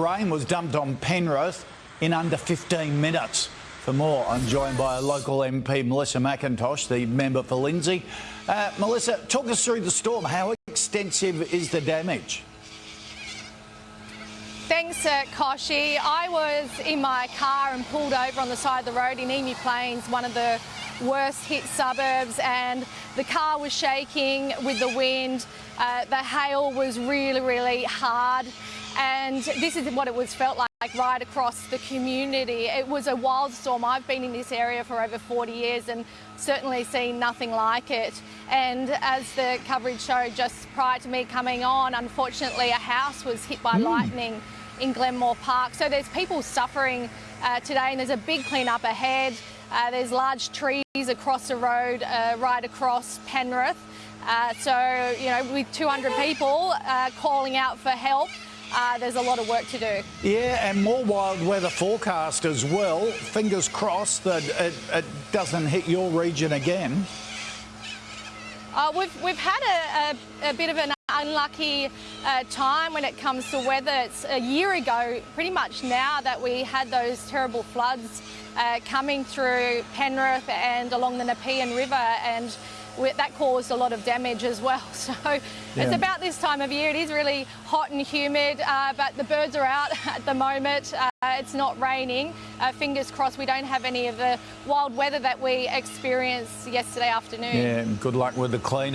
rain was dumped on Penrith in under 15 minutes. For more, I'm joined by local MP, Melissa McIntosh, the member for Lindsay. Uh, Melissa, talk us through the storm. How extensive is the damage? Thanks, uh, Koshi. I was in my car and pulled over on the side of the road in Emu Plains, one of the worst hit suburbs, and the car was shaking with the wind. Uh, the hail was really, really hard, and this is what it was felt like right across the community. It was a wild storm. I've been in this area for over 40 years and certainly seen nothing like it. And as the coverage showed just prior to me coming on, unfortunately a house was hit by mm. lightning in Glenmore Park. So there's people suffering uh, today and there's a big clean-up ahead. Uh, there's large trees across the road uh, right across Penrith. Uh, so, you know, with 200 people uh, calling out for help, uh, there's a lot of work to do. Yeah, and more wild weather forecast as well. Fingers crossed that it, it doesn't hit your region again. Uh, we've, we've had a, a, a, bit of an unlucky uh, time when it comes to weather. It's a year ago, pretty much now, that we had those terrible floods uh, coming through Penrith and along the Nepean River and that caused a lot of damage as well. So yeah. it's about this time of year. It is really hot and humid, uh, but the birds are out at the moment. Uh, it's not raining. Uh, fingers crossed we don't have any of the wild weather that we experienced yesterday afternoon. Yeah, good luck with the clean